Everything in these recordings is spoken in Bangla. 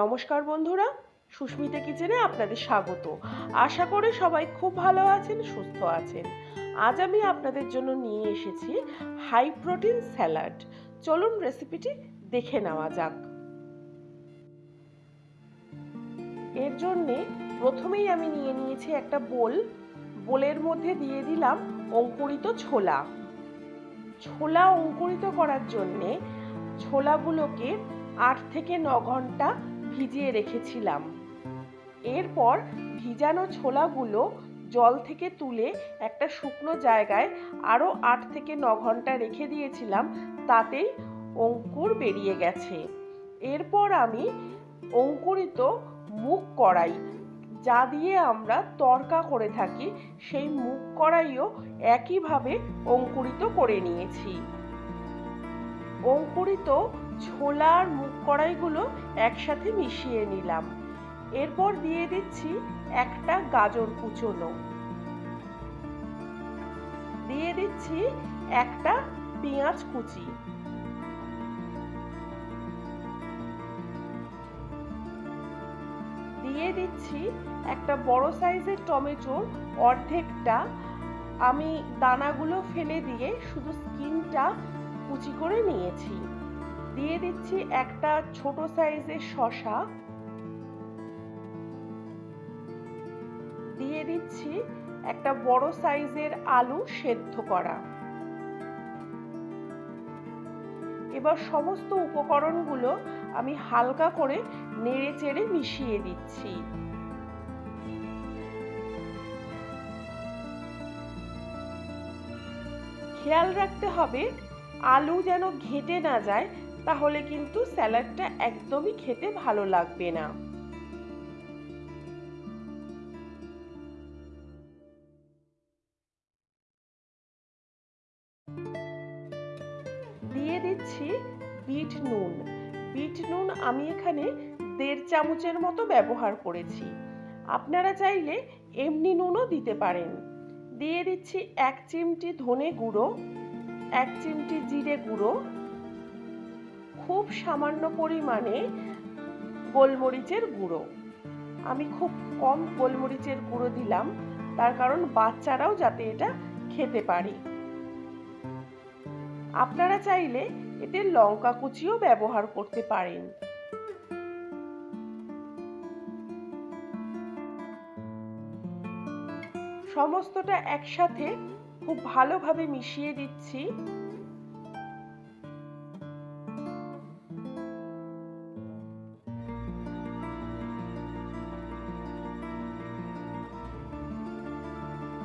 নমস্কার বন্ধুরা, সুস্মিতা কিচেনে আপনাদের স্বাগত। আশা করি সবাই খুব ভালো আছেন, সুস্থ আছেন। আজ আমি আপনাদের জন্য নিয়ে এসেছি হাই প্রোটিন স্যালাড চলুন রেসিপিটি দেখে নেওয়া যাক। এর জন্যে প্রথমেই আমি নিয়ে নিয়েছি একটা বোল। বোলের মধ্যে দিয়ে দিলাম অঙ্কুরিত ছোলা। ছোলা অঙ্কুরিত করার জন্যে ছোলাগুলোকে আট থেকে ন ঘণ্টা ভিজিয়ে রেখেছিলাম। এরপর ভিজানো ছোলাগুলো জল থেকে তুলে একটা শুকনো জায়গায় আরও আট থেকে ন ঘণ্টা রেখে দিয়েছিলাম, তাতেই অঙ্কুর বেরিয়ে গেছে। এরপর আমি অঙ্কুরিত মুখ কড়াই, যা দিয়ে আমরা তরকা করে থাকি, সেই মুখ কড়াইও একইভাবে অঙ্কুরিত করে নিয়েছি। অঙ্কুরিত ছোলার মুগ কড়াইগুলো একসাথে মিশিয়ে নিলাম। এরপর দিয়ে দিচ্ছি একটা গাজর কুচোনো। দিয়ে দিচ্ছি একটা পেঁয়াজ কুচি। দিয়ে দিচ্ছি একটা বড় সাইজের টমেটোর অর্ধেকটা। আমি দানাগুলো ফেলে দিয়ে শুধু স্কিনটা কুচি করে নিয়েছি। দিয়ে দিচ্ছি একটা ছোট সাইজের শশা দিয়ে দিচ্ছি একটা বড় সাইজের আলু সেদ্ধ করা। এবার সমস্ত উপকরণগুলো আমি হালকা করে নেড়ে চেড়ে মিশিয়ে দিচ্ছি। খেয়াল রাখতে হবে, আলু যেন ঘেটে না যায় তাহলে কিন্তু স্যালাডটা একদমই খেতে ভালো লাগবে না। দিয়ে দিচ্ছি বিট নুন। বিট নুন আমি এখানে দেড় চামচের মতো ব্যবহার করেছি। আপনারা চাইলে এমনি নুনও দিতে পারেন। দিয়ে দিচ্ছি এক চিমটি ধনে গুঁড়ো, এক চিমটি জিরে গুঁড়ো খুব সামান্য পরিমাণে গোলমরিচের গুঁড়ো। আমি খুব কম গোলমরিচের গুঁড়ো দিলাম, তার কারণ বাচ্চারাও যাতে এটা খেতে পারে। আপনারা চাইলে এতে লঙ্কা কুচিও ব্যবহার করতে পারেন। সমস্তটা একসাথে খুব ভালোভাবে মিশিয়ে দিচ্ছি।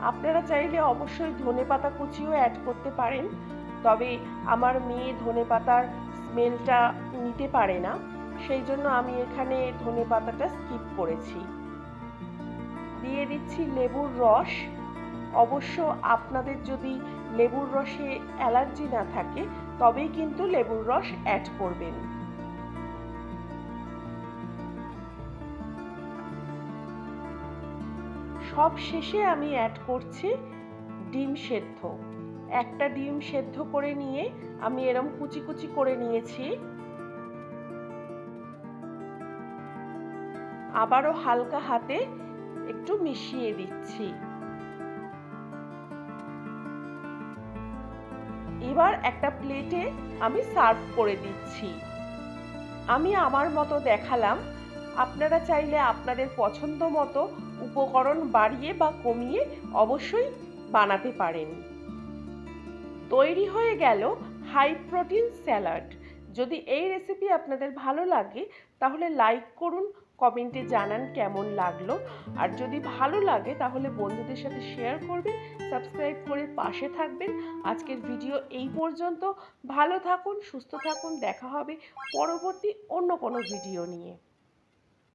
আপনারা চাইলে অবশ্যই ধনে পাতা কুচিও অ্যাড করতে পারেন, তবে আমার মেয়ে ধনে পাতার স্মেলটা নিতে পারে না, সেই জন্য আমি এখানে ধনে পাতাটা স্কিপ করেছি। দিয়ে দিচ্ছি লেবুর রস। অবশ্য আপনাদের যদি লেবুর রসে অ্যালার্জি না থাকে, তবেই কিন্তু লেবুর রস অ্যাড করবেন। সব শেষে আমি অ্যাড করছি ডিম সেদ্ধ। একটা ডিম সেদ্ধ করে নিয়ে আমি এরম কুচি কুচি করে নিয়েছি। আবারও হালকা হাতে একটু মিশিয়ে দিচ্ছি। এবার একটা প্লেটে আমি সার্ভ করে দিচ্ছি। আমি আমার মতো দেখালাম আপনারা চাইলে আপনাদের পছন্দ মতো উপকরণ বাড়িয়ে বা কমিয়ে অবশ্যই বানাতে পারেন। তৈরি হয়ে গেল হাই প্রোটিন স্যালাড যদি এই রেসিপি আপনাদের ভালো লাগে, তাহলে লাইক করুন কমেন্টে জানান কেমন লাগল। আর যদি ভালো লাগে, তাহলে বন্ধুদের সাথে শেয়ার করবেন সাবস্ক্রাইব করে পাশে থাকবেন। আজকের ভিডিও এই পর্যন্ত। ভালো থাকুন, সুস্থ থাকুন, দেখা হবে পরবর্তী অন্য কোনো ভিডিও নিয়ে।